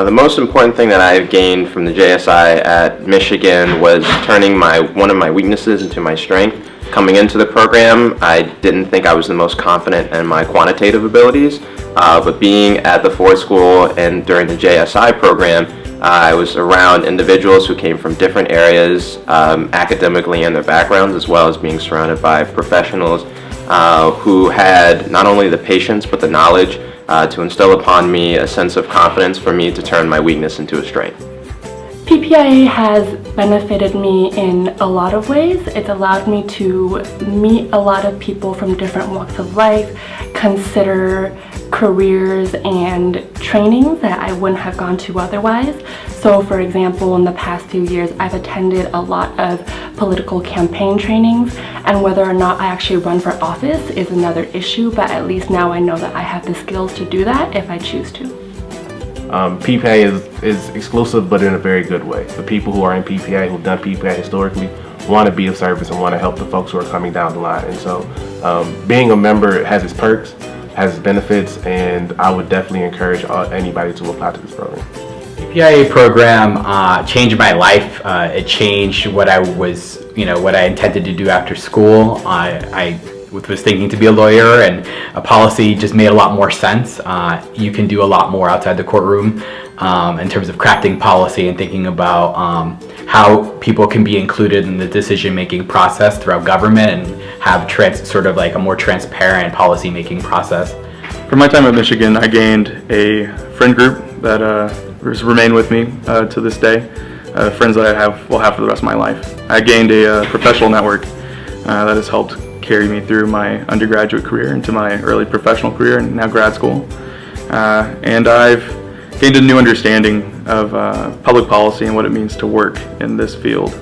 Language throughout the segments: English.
Uh, the most important thing that I've gained from the JSI at Michigan was turning my one of my weaknesses into my strength. Coming into the program, I didn't think I was the most confident in my quantitative abilities, uh, but being at the Ford School and during the JSI program, uh, I was around individuals who came from different areas um, academically and their backgrounds, as well as being surrounded by professionals uh, who had not only the patience but the knowledge uh, to instill upon me a sense of confidence for me to turn my weakness into a strength. PPIA has benefited me in a lot of ways. It's allowed me to meet a lot of people from different walks of life, consider careers and trainings that I wouldn't have gone to otherwise. So for example, in the past few years, I've attended a lot of political campaign trainings and whether or not I actually run for office is another issue, but at least now I know that I have the skills to do that if I choose to. Um, PPA is, is exclusive, but in a very good way. The people who are in PPA, who've done PPA historically, want to be of service and want to help the folks who are coming down the line. And so um, being a member has its perks, has benefits, and I would definitely encourage anybody to apply to this program. The PIA program uh, changed my life. Uh, it changed what I was, you know, what I intended to do after school. I, I was thinking to be a lawyer and a policy just made a lot more sense. Uh, you can do a lot more outside the courtroom um, in terms of crafting policy and thinking about um, how people can be included in the decision-making process throughout government and have trans sort of like a more transparent policy-making process. From my time at Michigan, I gained a friend group that uh, remain with me uh, to this day. Uh, friends that I have will have for the rest of my life. I gained a uh, professional network uh, that has helped carry me through my undergraduate career into my early professional career and now grad school. Uh, and I've gained a new understanding of public policy and what it means to work in this field.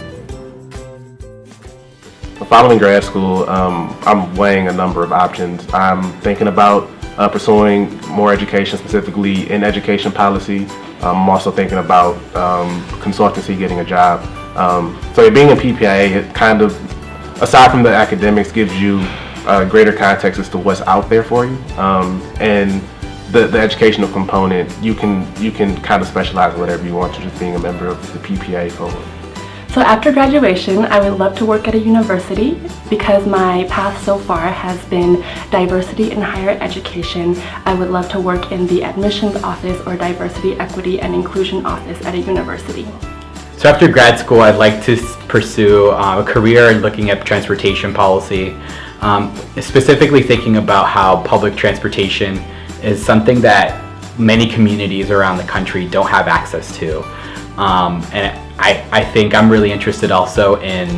Following grad school, um, I'm weighing a number of options. I'm thinking about uh, pursuing more education, specifically in education policy. I'm also thinking about um, consultancy, getting a job. Um, so being a PPIA, it kind of aside from the academics, gives you a greater context as to what's out there for you. Um, and the, the educational component, you can you can kind of specialize in whatever you want to just being a member of the PPA program. So after graduation, I would love to work at a university because my path so far has been diversity in higher education. I would love to work in the admissions office or diversity, equity, and inclusion office at a university. So after grad school, I'd like to pursue uh, a career in looking at transportation policy, um, specifically thinking about how public transportation is something that many communities around the country don't have access to. Um, and I, I think I'm really interested also in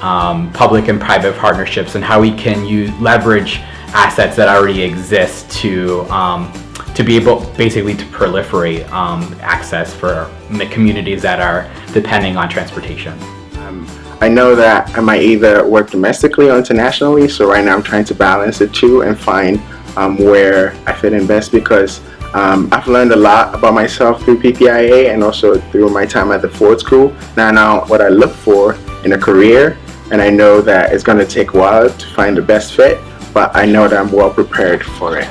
um, public and private partnerships and how we can use, leverage assets that already exist to um, to be able basically to proliferate um, access for communities that are depending on transportation. Um, I know that I might either work domestically or internationally, so right now I'm trying to balance the two and find um, where I fit in best because um, I've learned a lot about myself through PPIA and also through my time at the Ford School. Now, now what I look for in a career, and I know that it's going to take a while to find the best fit, but I know that I'm well prepared for it.